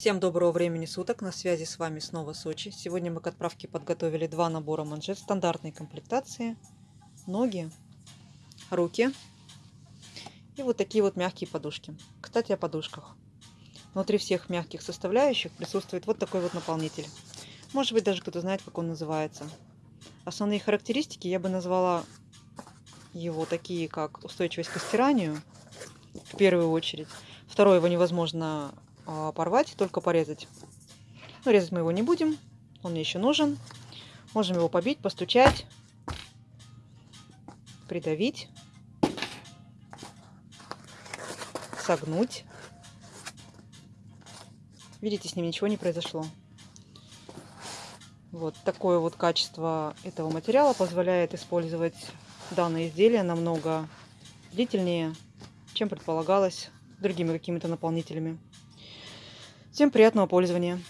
Всем доброго времени суток, на связи с вами снова Сочи. Сегодня мы к отправке подготовили два набора манжет стандартной комплектации. Ноги, руки и вот такие вот мягкие подушки. Кстати, о подушках. Внутри всех мягких составляющих присутствует вот такой вот наполнитель. Может быть, даже кто-то знает, как он называется. Основные характеристики я бы назвала его такие, как устойчивость к стиранию, в первую очередь. Второе, его невозможно порвать, только порезать. Но резать мы его не будем, он мне еще нужен. Можем его побить, постучать, придавить, согнуть. Видите, с ним ничего не произошло. Вот такое вот качество этого материала позволяет использовать данное изделие намного длительнее, чем предполагалось другими какими-то наполнителями. Всем приятного пользования!